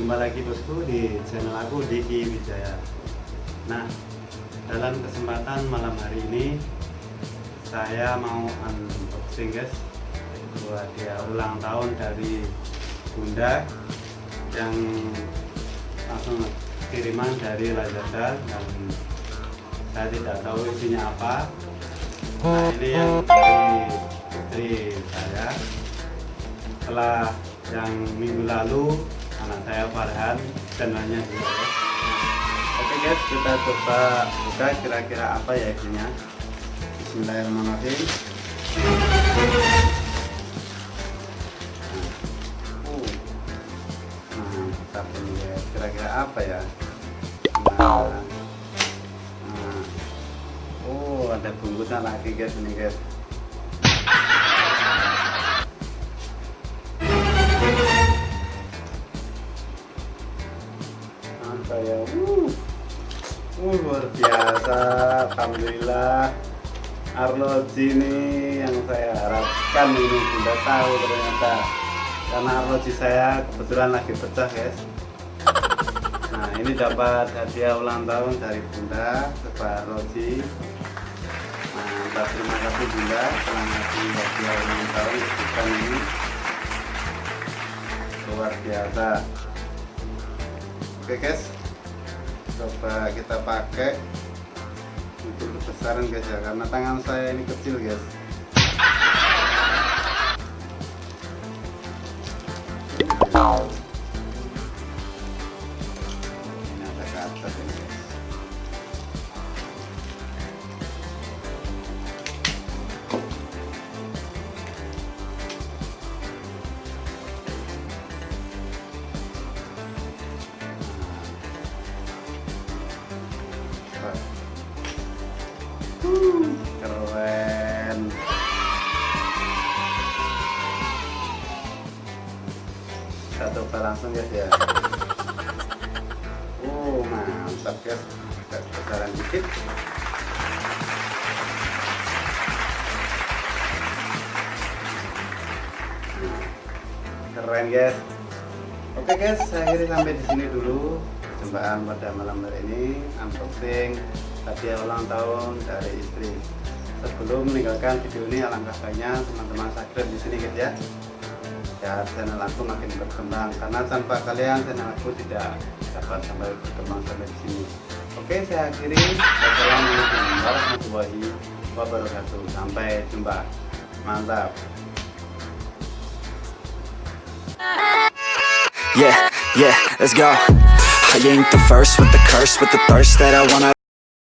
Jumpa lagi bosku di channel aku Diki Wijaya. Nah dalam kesempatan malam hari ini Saya mau unboxing guys. Buat dia ulang tahun dari Bunda Yang langsung kiriman dari Lazada Dan saya tidak tahu isinya apa. Nah ini yang dari istri saya. Setelah yang minggu lalu anak saya Farhan channelnya juga ya. Oke guys kita coba buka kira-kira apa ya isinya Bismillahirrahmanirrahim uh. mantap ini guys kira-kira apa ya nah, nah. oh ada bungkusan lagi guys ini guys apa ya uh, uh luar biasa. Alhamdulillah. Arloji ini yang saya harapkan ini tidak tahu ternyata. Karena arloji saya kebetulan lagi pecah guys. Nah ini dapat hadiah ulang tahun dari bunda sebuah arloji. Mantap terima kasih bunda. Ngasih hadiah ulang tahun bukan ini. Luar biasa. Oke guys coba kita pakai. Untuk kebesaran guys ya karena tangan saya ini kecil guys keren. Kita coba langsung guys ya. Oh mantap guys. Agak besaran dikit. Keren guys. Oke guys saya akhiri sampai di sini dulu. Perjumpaan pada malam hari ini unboxing hadiah ulang tahun dari istri. Sebelum meninggalkan video ini alangkah baiknya teman-teman subscribe di sini guys ya. Ya channel aku makin berkembang. Karena tanpa kalian channel aku tidak dapat sampai berkembang sampai di sini. Oke saya akhiri. Wassalamualaikum warahmatullahi wabarakatuh. Sampai jumpa. Mantap. Yeah, yeah, let's go I ain't the first with the curse, with the thirst that I wanna